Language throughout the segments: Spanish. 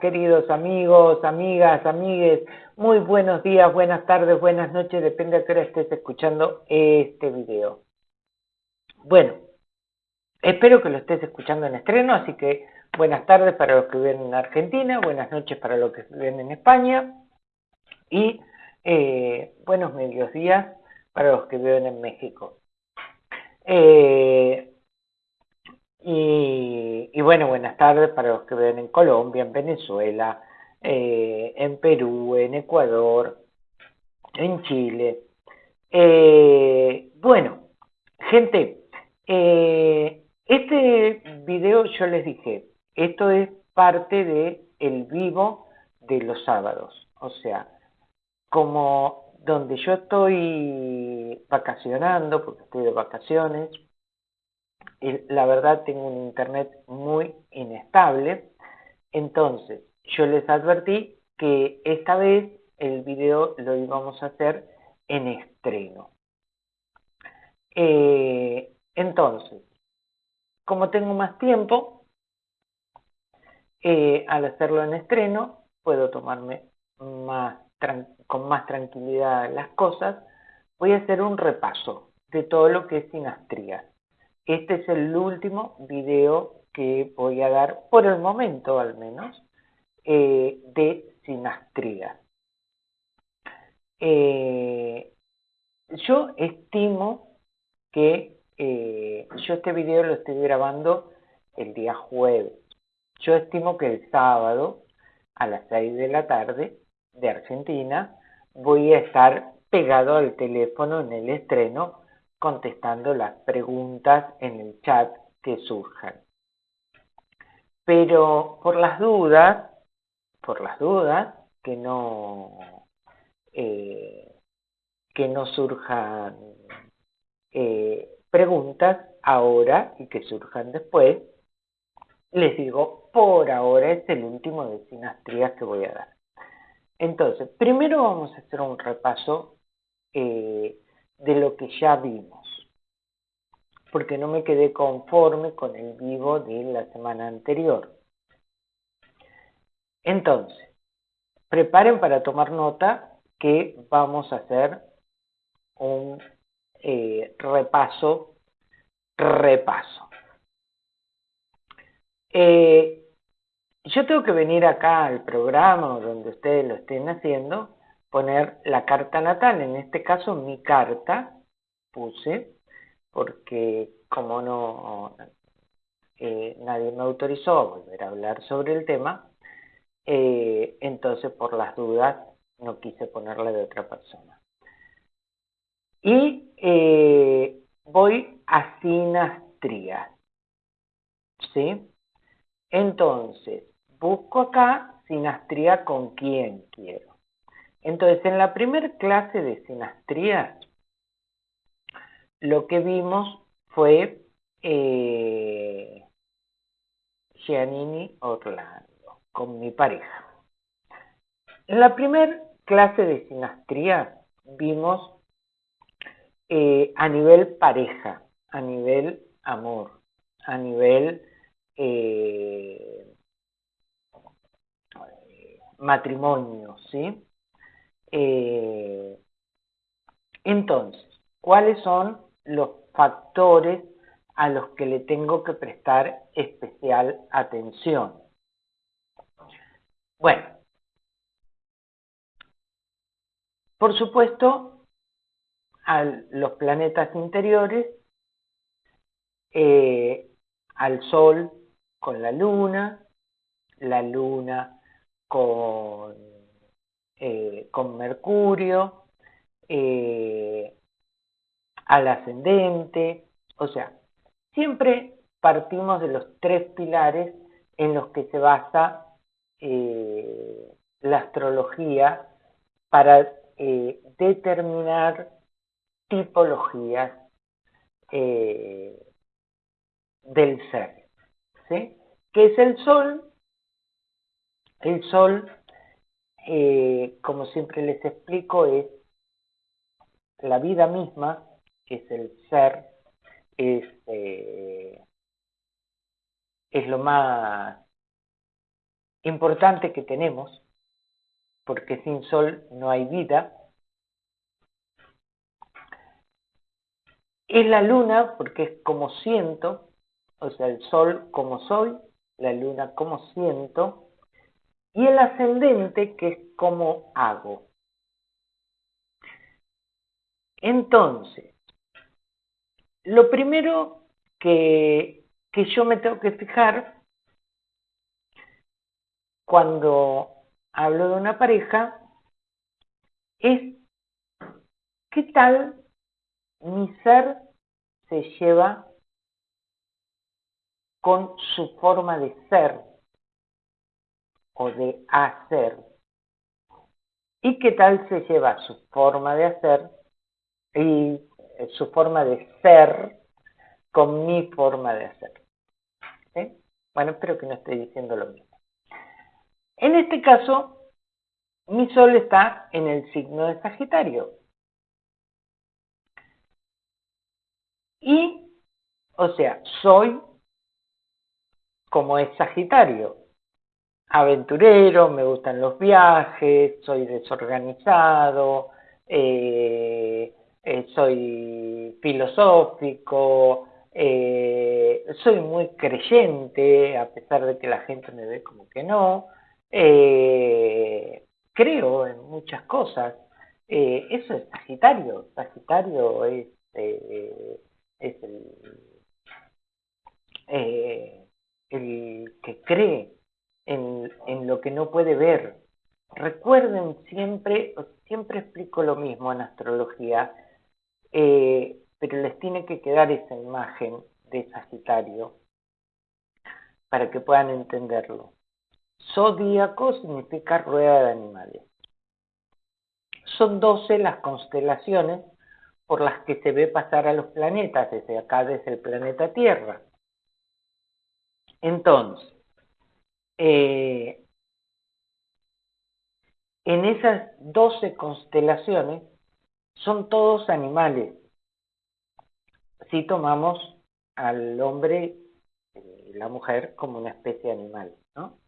queridos amigos, amigas, amigues. Muy buenos días, buenas tardes, buenas noches, depende de qué hora estés escuchando este video. Bueno, espero que lo estés escuchando en estreno, así que buenas tardes para los que viven en Argentina, buenas noches para los que viven en España y eh, buenos medios días para los que viven en México. Eh, y, bueno, buenas tardes para los que ven en Colombia, en Venezuela, eh, en Perú, en Ecuador, en Chile. Eh, bueno, gente, eh, este video yo les dije, esto es parte de el vivo de los sábados, o sea, como donde yo estoy vacacionando, porque estoy de vacaciones, la verdad tengo un internet muy inestable, entonces yo les advertí que esta vez el video lo íbamos a hacer en estreno. Eh, entonces, como tengo más tiempo, eh, al hacerlo en estreno, puedo tomarme con más tranquilidad las cosas, voy a hacer un repaso de todo lo que es sinastría. Este es el último video que voy a dar, por el momento al menos, eh, de sinastría. Eh, yo estimo que eh, yo este video lo estoy grabando el día jueves. Yo estimo que el sábado a las 6 de la tarde de Argentina voy a estar pegado al teléfono en el estreno contestando las preguntas en el chat que surjan. Pero por las dudas, por las dudas, que no, eh, que no surjan eh, preguntas ahora y que surjan después, les digo, por ahora es el último de sinastrías que voy a dar. Entonces, primero vamos a hacer un repaso eh, de lo que ya vimos, porque no me quedé conforme con el vivo de la semana anterior. Entonces, preparen para tomar nota que vamos a hacer un eh, repaso, repaso. Eh, yo tengo que venir acá al programa donde ustedes lo estén haciendo poner la carta natal, en este caso mi carta, puse, porque como no eh, nadie me autorizó a volver a hablar sobre el tema, eh, entonces por las dudas no quise ponerle de otra persona. Y eh, voy a sinastría. ¿Sí? Entonces, busco acá sinastría con quién quiero. Entonces, en la primera clase de sinastría, lo que vimos fue eh, Giannini Orlando, con mi pareja. En la primera clase de sinastría vimos eh, a nivel pareja, a nivel amor, a nivel eh, matrimonio, ¿sí? Eh, entonces, ¿cuáles son los factores a los que le tengo que prestar especial atención? Bueno, por supuesto, a los planetas interiores, eh, al Sol con la Luna, la Luna con con Mercurio, eh, al ascendente, o sea, siempre partimos de los tres pilares en los que se basa eh, la astrología para determinar tipologías del ser. ¿sí? ¿Qué es el Sol? El Sol eh, como siempre les explico, es la vida misma, es el ser, es, eh, es lo más importante que tenemos, porque sin sol no hay vida. Es la luna, porque es como siento, o sea, el sol como soy, la luna como siento, y el ascendente, que es como hago. Entonces, lo primero que, que yo me tengo que fijar cuando hablo de una pareja es qué tal mi ser se lleva con su forma de ser o de hacer y qué tal se lleva su forma de hacer y eh, su forma de ser con mi forma de hacer. Bueno, espero que no esté diciendo lo mismo. En este caso, mi sol está en el signo de Sagitario. Y, o sea, soy como es Sagitario, aventurero, me gustan los viajes, soy desorganizado, eh, eh, soy filosófico, eh, soy muy creyente, a pesar de que la gente me ve como que no, creo en muchas cosas. eso es Sagitario, Sagitario es, es el, el que cree en, lo que no puede ver. Recuerden siempre, siempre explico lo mismo en astrología, eh, pero les tiene que quedar esa imagen de Sagitario para que puedan entenderlo. Zodíaco significa rueda de animales. Son 12 las constelaciones por las que se ve pasar a los planetas, desde acá, desde el planeta Tierra. Entonces, eh, en esas 12 constelaciones son todos animales. Si tomamos al hombre y la mujer como una especie animal, ¿no?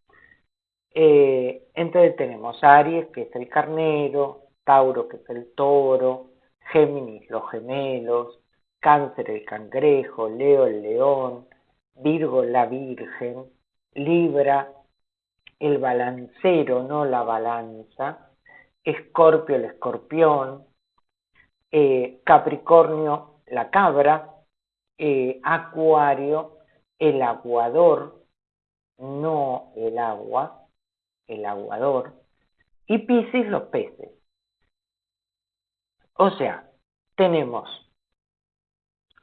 Eh, entonces tenemos Aries, que es el carnero, Tauro, que es el toro, Géminis, los gemelos, Cáncer, el cangrejo, Leo, el león, Virgo, la virgen, Libra, el balancero, no la balanza, Escorpio el escorpión, eh, Capricornio la cabra, eh, Acuario el aguador, no el agua, el aguador, y Piscis los peces. O sea, tenemos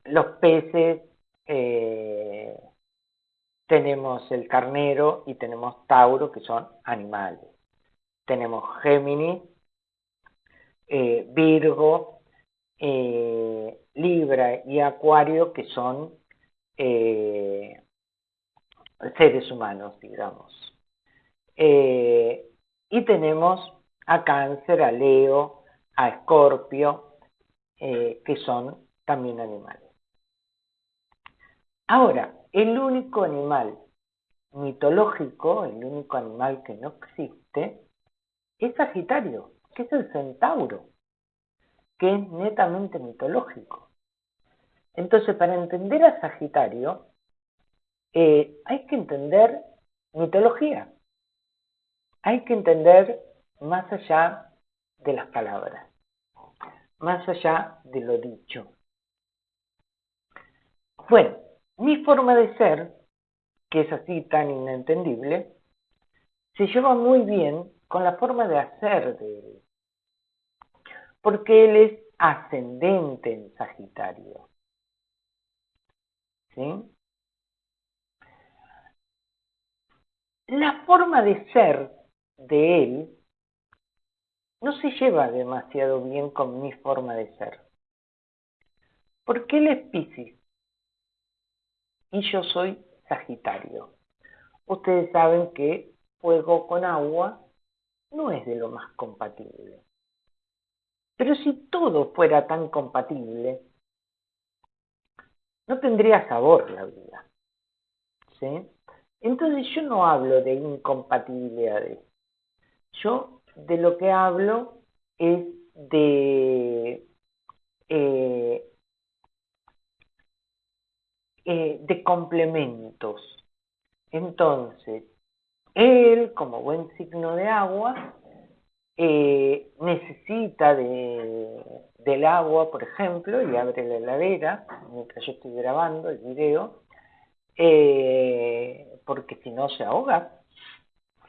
los peces, eh, tenemos el carnero y tenemos Tauro, que son animales. Tenemos Géminis, eh, Virgo, eh, Libra y Acuario, que son eh, seres humanos, digamos. y tenemos a Cáncer, a Leo, a Escorpio, que son también animales. Ahora, el único animal mitológico, el único animal que no existe, es Sagitario, que es el centauro, que es netamente mitológico. Entonces, para entender a Sagitario, eh, hay que entender mitología, hay que entender más allá de las palabras, más allá de lo dicho. Bueno, mi forma de ser, que es así tan inentendible, se lleva muy bien con la forma de hacer de él, porque él es ascendente en Sagitario. ¿Sí? La forma de ser de él no se lleva demasiado bien con mi forma de ser, porque él es Piscis y yo soy Sagitario. Ustedes saben que fuego con agua no es de lo más compatible. Pero si todo fuera tan compatible, no tendría sabor la vida. ¿Sí? Entonces yo no hablo de incompatibilidades. Yo de lo que hablo es de, eh, eh, de complementos. Entonces, él, como buen signo de agua, eh, necesita de, del agua, por ejemplo, y abre la heladera mientras yo estoy grabando el video, eh, porque si no se ahoga,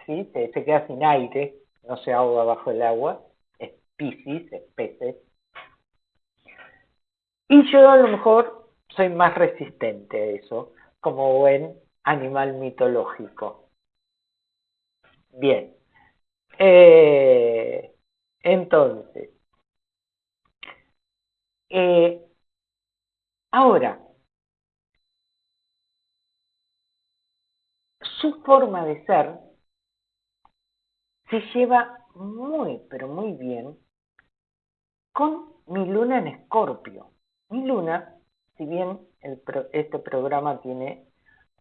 ¿sí? se, queda sin aire, no se ahoga bajo el agua, es piscis, es. Y yo a lo mejor soy más resistente a eso, como buen animal mitológico. Bien, eh, entonces, eh, ahora, su forma de ser se lleva muy, pero muy bien con mi luna en escorpio. Mi luna, si bien este programa tiene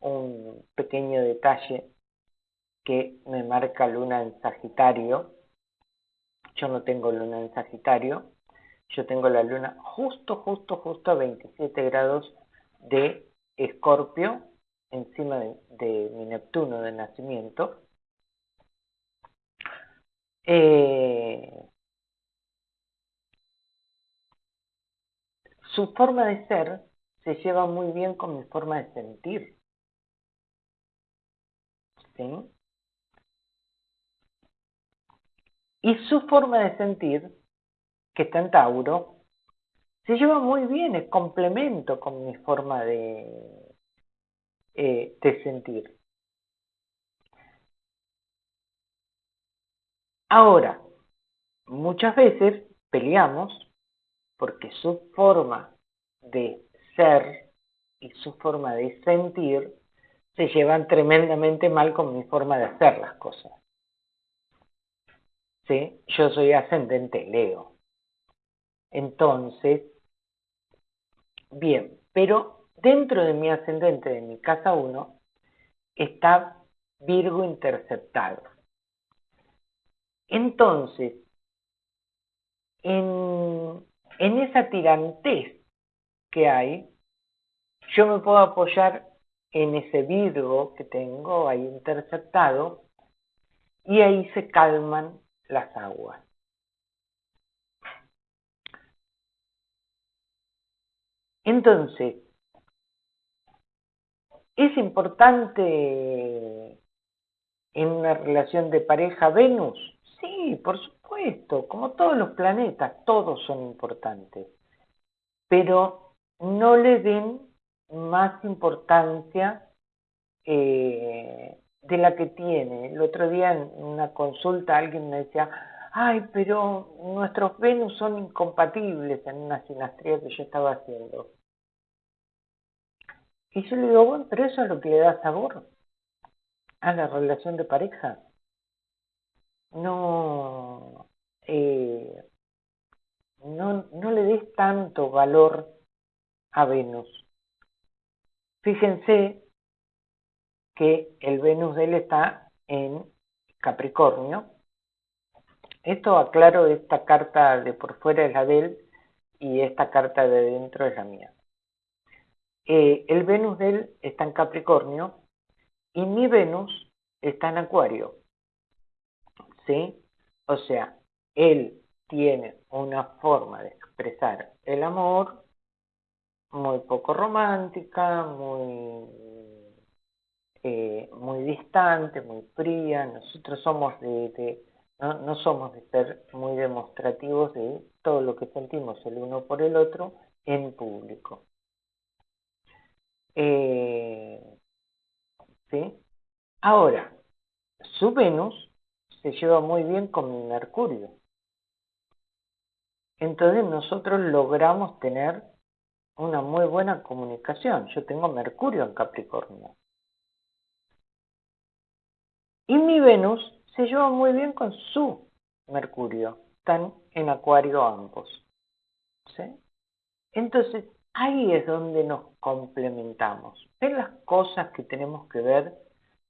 un pequeño detalle que me marca luna en Sagitario. Yo no tengo luna en Sagitario, yo tengo la luna justo, justo, justo a 27 grados de Escorpio, encima de, mi Neptuno de nacimiento. Eh, su forma de ser se lleva muy bien con mi forma de sentir. ¿Sí? Y su forma de sentir, que está en Tauro, se lleva muy bien, es complemento con mi forma de, eh, de sentir. Ahora, muchas veces peleamos porque su forma de ser y su forma de sentir se llevan tremendamente mal con mi forma de hacer las cosas. Yo soy ascendente Leo. Entonces, bien, pero dentro de mi ascendente, de mi casa 1, está Virgo interceptado. Entonces, en, en esa tirantez que hay, yo me puedo apoyar en ese Virgo que tengo ahí interceptado y ahí se calman las aguas. Entonces, ¿es importante en una relación de pareja Venus? Sí, por supuesto, como todos los planetas, todos son importantes, pero no le den más importancia eh, de la que tiene. El otro día en una consulta alguien me decía, ay, pero nuestros Venus son incompatibles en una sinastría que yo estaba haciendo. Y yo le digo, bueno, pero eso es lo que le da sabor a la relación de pareja. No, eh, no, no le des tanto valor a Venus. Fíjense que el Venus de él está en Capricornio. Esto aclaro, esta carta de por fuera es la de él y esta carta de dentro es la mía. Eh, el Venus de él está en Capricornio y mi Venus está en Acuario. ¿Sí? O sea, él tiene una forma de expresar el amor muy poco romántica, muy eh, muy distante, muy fría, nosotros somos de, no, somos de ser muy demostrativos de todo lo que sentimos el uno por el otro en público. Eh, ¿sí? Ahora, su Venus se lleva muy bien con mi Mercurio. Entonces nosotros logramos tener una muy buena comunicación. Yo tengo Mercurio en Capricornio. Y mi Venus se lleva muy bien con su Mercurio. Están en Acuario ambos. ¿sí? Entonces, ahí es donde nos complementamos. En las cosas que tenemos que ver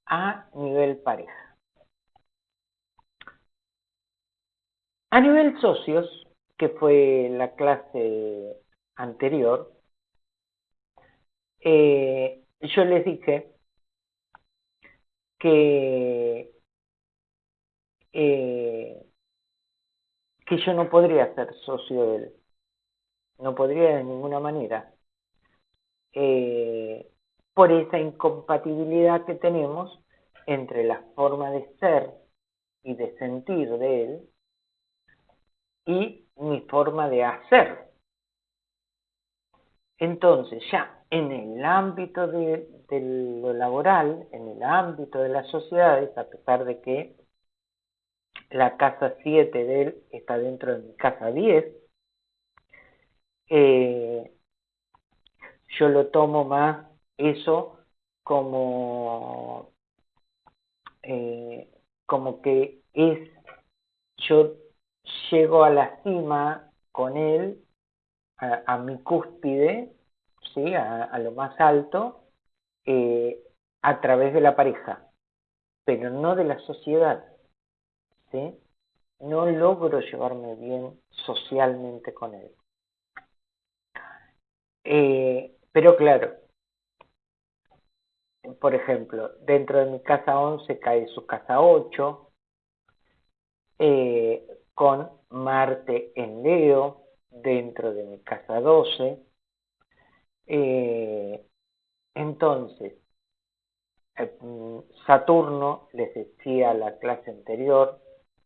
a nivel pareja. A nivel socios, que fue la clase anterior, eh, yo les dije que, eh, que yo no podría ser socio de él, no podría de ninguna manera, eh, por esa incompatibilidad que tenemos entre la forma de ser y de sentir de él y mi forma de hacer. Entonces, ya en el ámbito de, lo laboral, en el ámbito de las sociedades, a pesar de que la casa 7 de él está dentro de mi casa 10, eh, yo lo tomo más eso como, eh, como que es, yo llego a la cima con él, a, mi cúspide, ¿sí? a, lo más alto, eh, a través de la pareja, pero no de la sociedad. No logro llevarme bien socialmente con él. Eh, pero claro, por ejemplo, dentro de mi casa 11 cae su casa 8, eh, con Marte en Leo dentro de mi casa 12. Eh, entonces, eh, Saturno, les decía la clase anterior,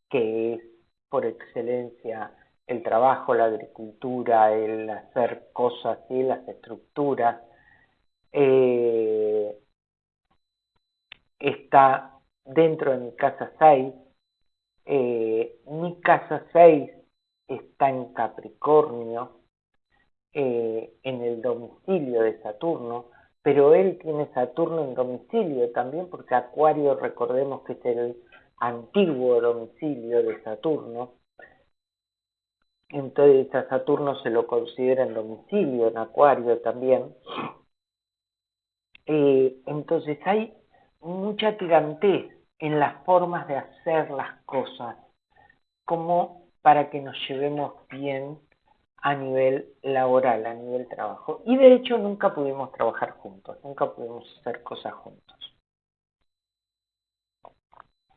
que es por excelencia el trabajo, la agricultura, el hacer cosas y las estructuras, eh, está dentro de mi casa 6, eh, mi casa 6 está en Capricornio, eh, en el domicilio de Saturno, pero él tiene Saturno en domicilio también, porque Acuario, recordemos que es el antiguo domicilio de Saturno. Entonces a Saturno se lo considera en domicilio, en Acuario también. Eh, entonces hay mucha tirantez en las formas de hacer las cosas, como para que nos llevemos bien a nivel laboral, a nivel trabajo. Y de hecho nunca pudimos trabajar juntos, nunca pudimos hacer cosas juntos.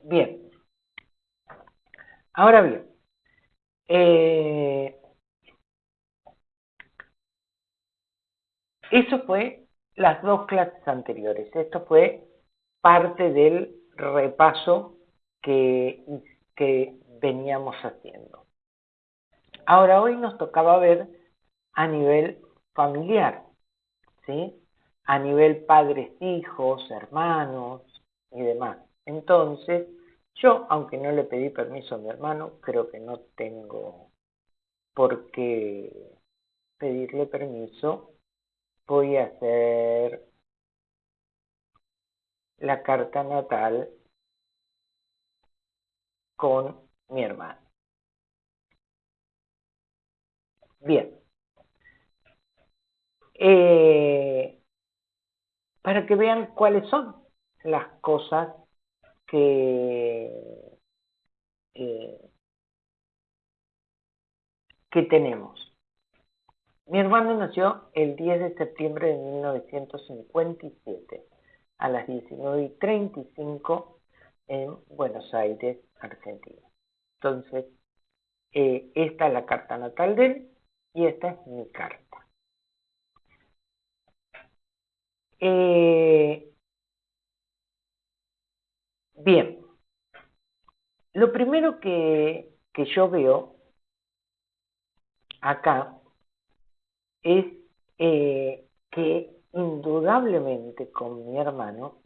Bien. Ahora bien, eh, eso fue las dos clases anteriores. Esto fue parte del repaso que, que veníamos haciendo. Ahora, hoy nos tocaba ver a nivel familiar, ¿sí? A nivel padres, hijos, hermanos y demás. Entonces, yo, aunque no le pedí permiso a mi hermano, creo que no tengo por qué pedirle permiso. Voy a hacer la carta natal con mi hermano. Bien. Eh, para que vean cuáles son las cosas que, eh, que tenemos. Mi hermano nació el 10 de septiembre de 1957 a las 19.35 en Buenos Aires, Argentina. Entonces, eh, esta es la carta natal de él y esta es mi carta. Eh, bien, lo primero que, que yo veo acá es eh, que indudablemente con mi hermano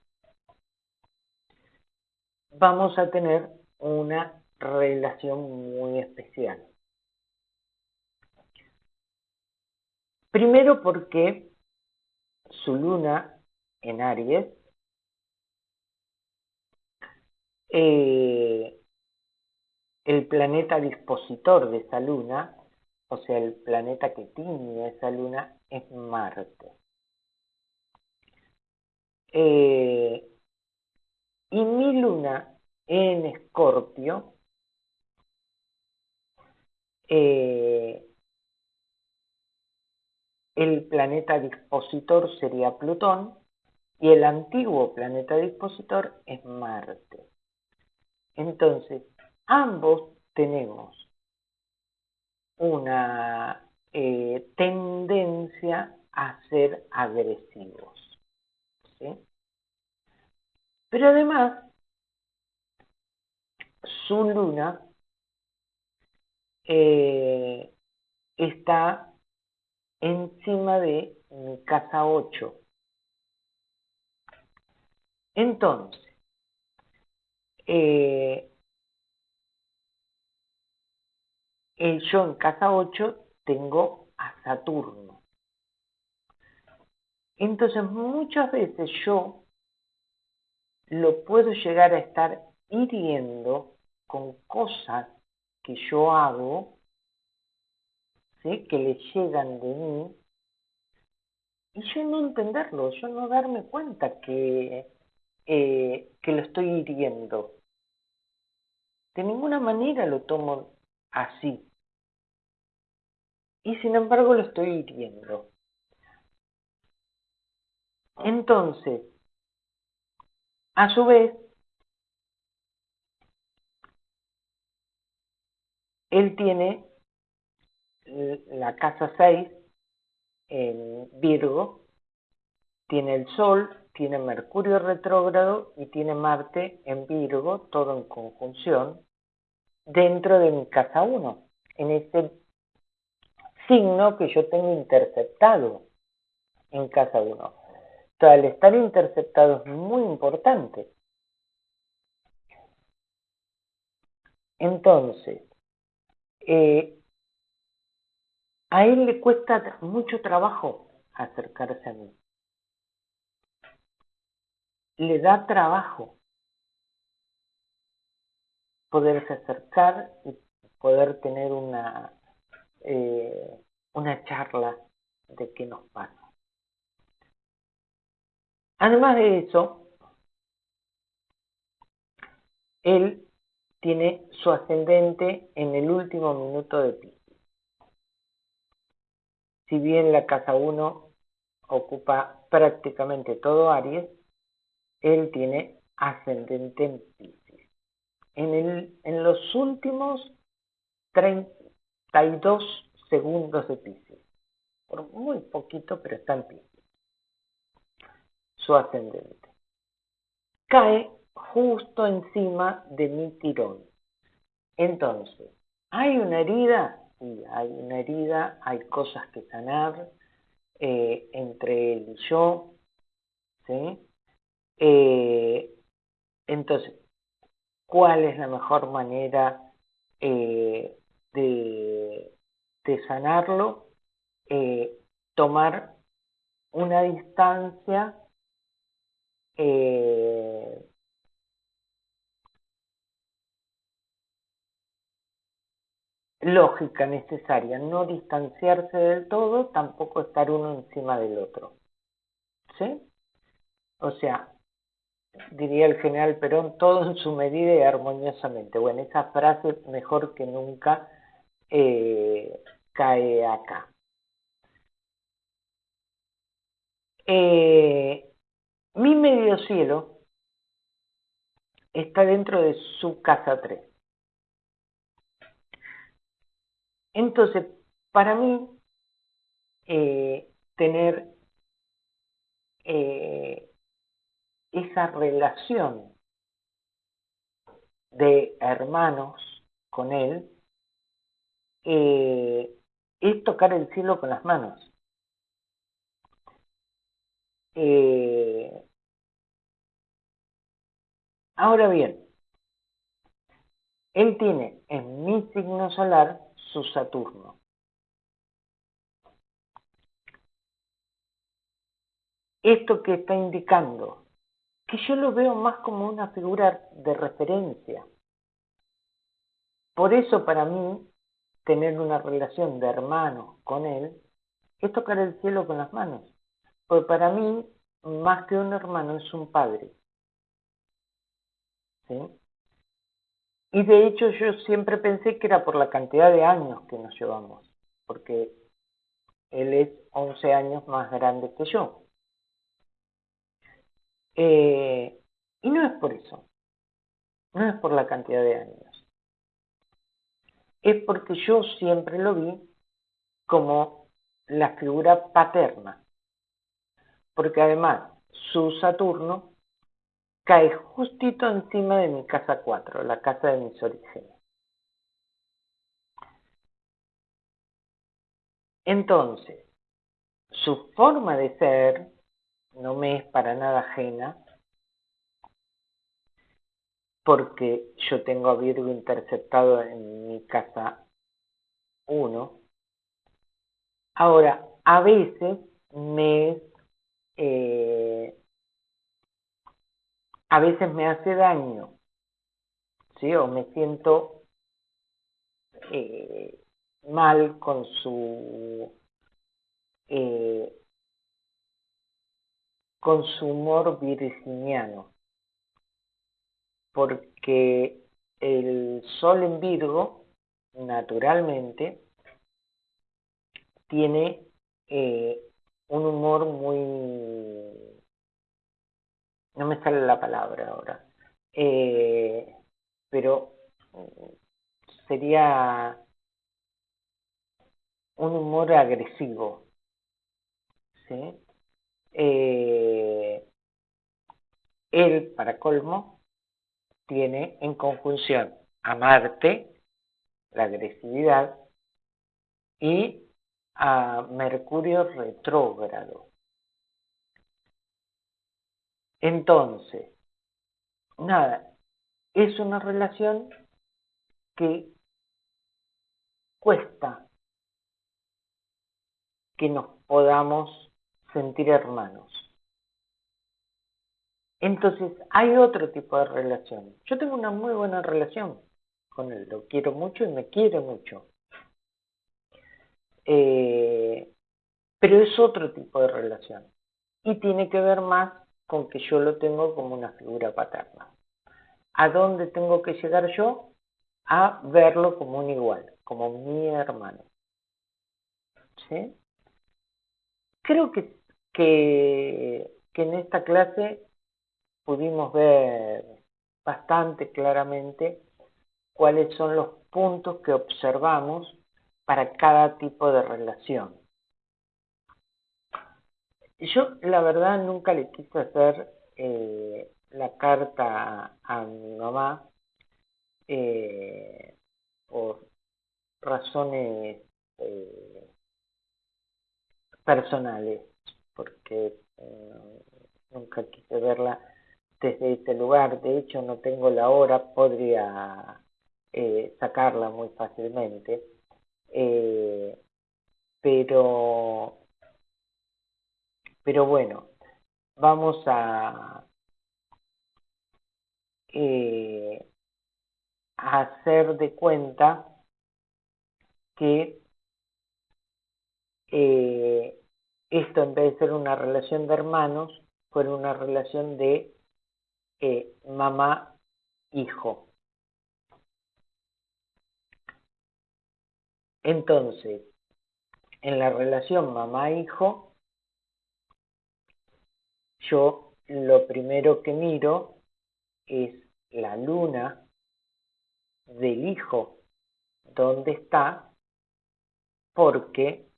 vamos a tener una relación muy especial. Primero porque su luna en Aries eh, el planeta dispositor de esa luna, o sea, el planeta que tiene esa luna, es Marte. Eh, en Escorpio, eh, el planeta dispositor sería Plutón y el antiguo planeta dispositor es Marte. Entonces, ambos tenemos una eh, tendencia a ser agresivos. Pero además, su luna eh, está encima de mi casa 8. Entonces, eh, yo en casa 8 tengo a Saturno. Entonces muchas veces yo lo puedo llegar a estar hiriendo con cosas que yo hago, que le llegan de mí, y yo no entenderlo, yo no darme cuenta que, eh, que lo estoy hiriendo. De ninguna manera lo tomo así. Y sin embargo lo estoy hiriendo. Entonces, a su vez, él tiene la casa 6 en Virgo, tiene el Sol, tiene Mercurio retrógrado y tiene Marte en Virgo, todo en conjunción, dentro de mi casa 1, en ese signo que yo tengo interceptado en casa 1. O sea, el estar interceptado es muy importante. Entonces, eh, a él le cuesta mucho trabajo acercarse a mí. Le da trabajo poderse acercar y poder tener una, eh, una charla de qué nos pasa. Además de eso, él tiene su ascendente en el último minuto de Pisces. Si bien la casa 1 ocupa prácticamente todo Aries, él tiene ascendente en Pisces. En, los últimos 32 segundos de Pisces. Por muy poquito, pero está en Pisces. Su ascendente. Cae justo encima de mi tirón. Entonces, ¿hay una herida? Sí, hay una herida, hay cosas que sanar eh, entre él y yo. ¿sí? Eh, entonces, ¿cuál es la mejor manera eh, de, de, sanarlo? tomar una distancia lógica necesaria, no distanciarse del todo, tampoco estar uno encima del otro. ¿Sí? O sea, diría el general Perón, todo en su medida y armoniosamente. Bueno, esa frase mejor que nunca eh, cae acá. Eh, mi medio cielo está dentro de su casa 3. Entonces, para mí, eh, tener eh, esa relación de hermanos con él eh, es tocar el cielo con las manos. ahora bien, él tiene en mi signo solar su Saturno. ¿Esto que está indicando? Que yo lo veo más como una figura de referencia. Por eso para mí, tener una relación de hermano con él es tocar el cielo con las manos. Porque para mí, más que un hermano, es un padre. ¿Sí? Y de hecho yo siempre pensé que era por la cantidad de años que nos llevamos, porque él es 11 años más grande que yo. Eh, y no es por eso, no es por la cantidad de años, es porque yo siempre lo vi como la figura paterna, porque además su Saturno cae justito encima de mi casa 4, la casa de mis orígenes. Entonces, su forma de ser no me es para nada ajena, porque yo tengo a Virgo interceptado en mi casa 1. Ahora, a veces me eh, a veces me hace daño, ¿sí? O me siento eh, mal con su eh, con su humor virginiano, porque el sol en Virgo, naturalmente, tiene eh, un humor muy... no me sale la palabra ahora, eh, pero sería un humor agresivo, ¿sí? Eh, él, para colmo, tiene en conjunción a Marte, la agresividad, y a Mercurio retrógrado. Entonces, nada, es una relación que cuesta que nos podamos sentir hermanos. Entonces, hay otro tipo de relación. Yo tengo una muy buena relación con él, lo quiero mucho y me quiere mucho. Eh, pero es otro tipo de relación y tiene que ver más con que yo lo tengo como una figura paterna. ¿A dónde tengo que llegar yo? A verlo como un igual, como mi hermano. ¿Sí? Creo que, que, en esta clase pudimos ver bastante claramente cuáles son los puntos que observamos para cada tipo de relación. Yo, la verdad, nunca le quise hacer eh, la carta a, mi mamá eh, por razones eh, personales, porque eh, nunca quise verla desde ese lugar. De hecho, no tengo la hora, podría eh, sacarla muy fácilmente. Eh, pero, pero bueno, vamos a, a hacer de cuenta que eh, esto en vez de ser una relación de hermanos, fue una relación de eh, mamá-hijo. Entonces, en la relación mamá-hijo, yo lo primero que miro es la luna del hijo, dónde está, porque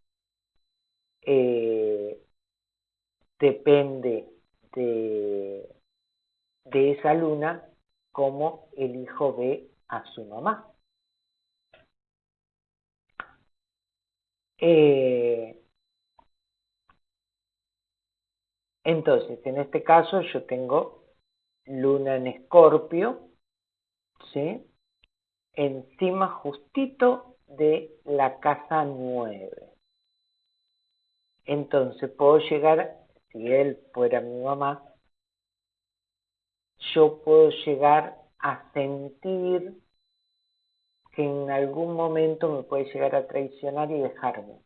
eh, depende de, de esa luna como el hijo ve a su mamá. Eh, entonces, en este caso yo tengo luna en escorpio, ¿sí? Encima justito de la casa 9. Entonces puedo llegar, si él fuera mi mamá, yo puedo llegar a sentir que en algún momento me puede llegar a traicionar y dejarme,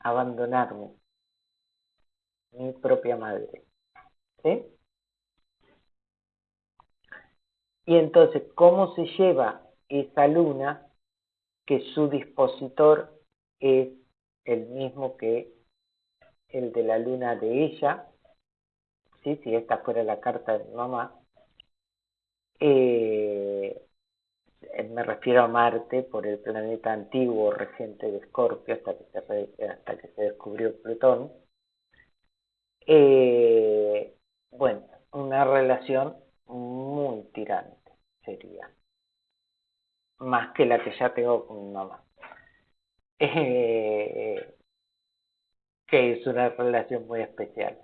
abandonarme, mi propia madre. ¿Sí? Y entonces, ¿cómo se lleva esa luna que su dispositor es el mismo que el de la luna de ella, ¿sí? si esta fuera la carta de mamá, eh, me refiero a Marte por el planeta antiguo reciente de Escorpio hasta hasta que se descubrió Plutón. Eh, bueno, una relación muy tirante sería, más que la que ya tengo con mi mamá. Eh, que es una relación muy especial.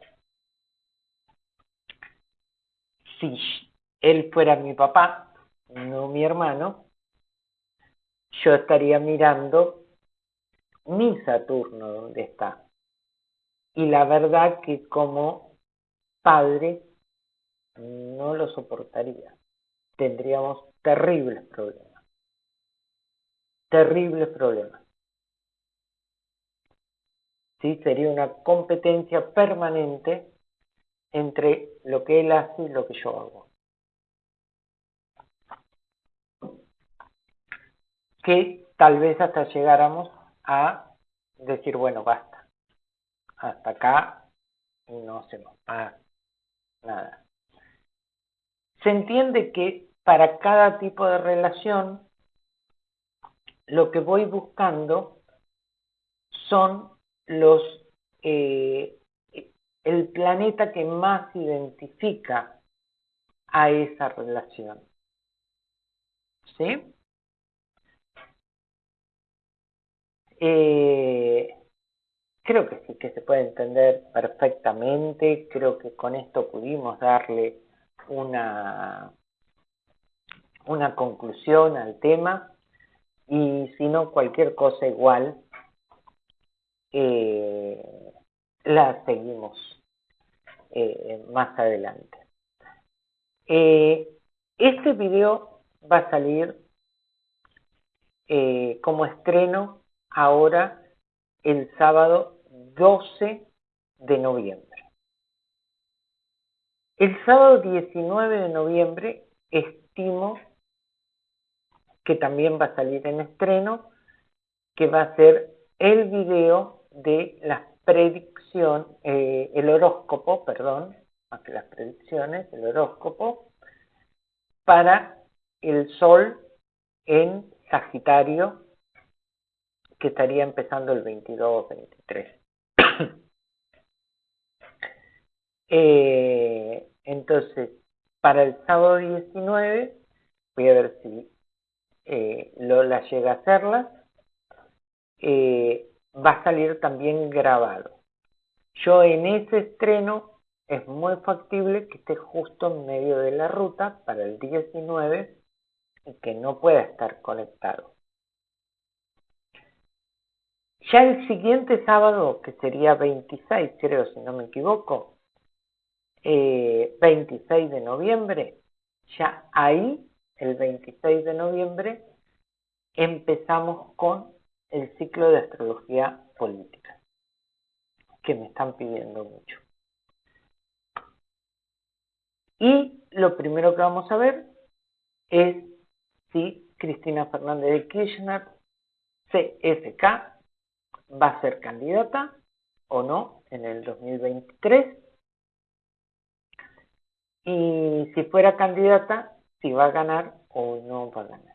Si él fuera mi papá, no mi hermano, yo estaría mirando mi Saturno donde está. Y la verdad que como padre no lo soportaría. Tendríamos terribles problemas. Terribles problemas. ¿Sí? Sería una competencia permanente entre lo que él hace y lo que yo hago. que tal vez hasta llegáramos a decir, bueno, basta, hasta acá no hacemos más nada. Se entiende que para cada tipo de relación lo que voy buscando son los eh, el planeta que más identifica a esa relación. ¿Sí? Eh, creo que sí, que se puede entender perfectamente. Creo que con esto pudimos darle una, una conclusión al tema. Y si no, cualquier cosa igual, eh, la seguimos eh, más adelante. este video va a salir como estreno ahora el sábado 12 de noviembre. El sábado 19 de noviembre estimo que también va a salir en estreno, que va a ser el video de las predicciones, eh, el horóscopo, perdón, las predicciones, el horóscopo, para el Sol en Sagitario que estaría empezando el 22 23. eh, entonces, para el sábado 19, voy a ver si eh, Lola llega a hacerlas, eh, va a salir también grabado. Yo en ese estreno es muy factible que esté justo en medio de la ruta para el 19 y que no pueda estar conectado. Ya el siguiente sábado, que sería 26, creo, si no me equivoco, 26 eh, de noviembre, ya ahí, el 26 de noviembre, empezamos con el ciclo de astrología política, que me están pidiendo mucho. Y lo primero que vamos a ver es si Cristina Fernández de Kirchner, CFK, va a ser candidata o no en el 2023. Y si fuera candidata, si va a ganar o no va a ganar.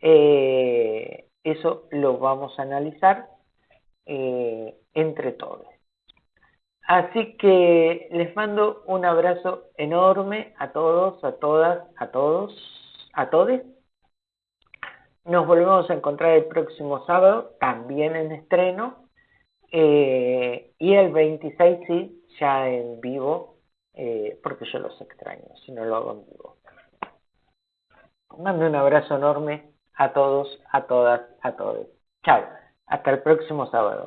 Eh, eso lo vamos a analizar eh, entre todos. Así que les mando un abrazo enorme a todos, a todas, a todos, a todos nos volvemos a encontrar el próximo sábado, también en estreno. Eh, y el 26 sí, ya en vivo, eh, porque yo los extraño, si no lo hago en vivo. Mando un abrazo enorme a todos, a todas, a todos. Chao, hasta el próximo sábado.